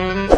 Mm-hmm.